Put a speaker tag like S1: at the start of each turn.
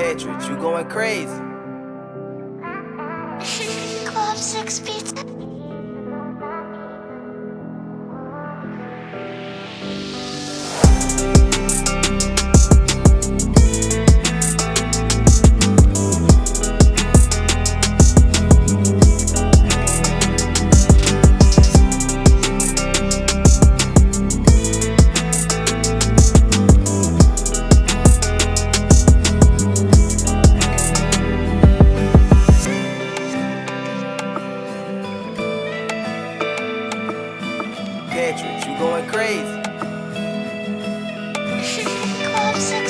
S1: Patrick, you going crazy.
S2: Club Six Pizza.
S1: Patrick, you going crazy.
S2: Club
S1: 6